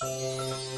Música